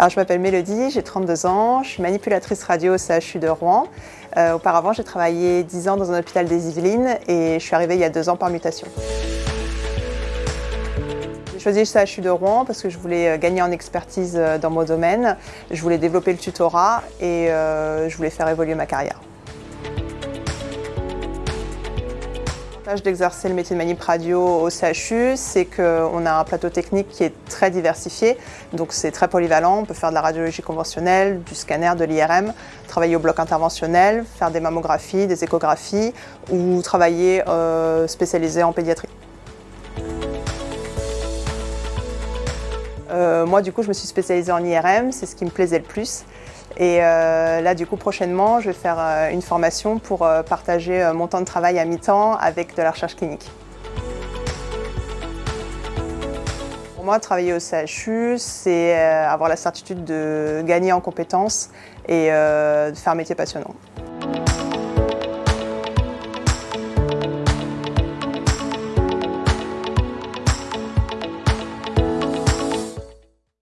Alors, je m'appelle Mélodie, j'ai 32 ans, je suis manipulatrice radio au CHU de Rouen. Euh, auparavant, j'ai travaillé 10 ans dans un hôpital des Yvelines et je suis arrivée il y a deux ans par mutation. J'ai choisi le CHU de Rouen parce que je voulais euh, gagner en expertise euh, dans mon domaine, je voulais développer le tutorat et je voulais faire évoluer ma carrière. L'avantage d'exercer le métier de manip radio au CHU, c'est qu'on a un plateau technique qui est très diversifié, donc c'est très polyvalent. On peut faire de la radiologie conventionnelle, du scanner, de l'IRM, travailler au bloc interventionnel, faire des mammographies, des échographies ou travailler euh, spécialisé en pédiatrie. Euh, moi, du coup, je me suis spécialisée en IRM, c'est ce qui me plaisait le plus. Et euh, là, du coup, prochainement, je vais faire euh, une formation pour partager mon temps de travail à mi-temps avec de la recherche clinique. Pour moi, travailler au CHU, c'est avoir la certitude de gagner en compétences et de faire un métier passionnant.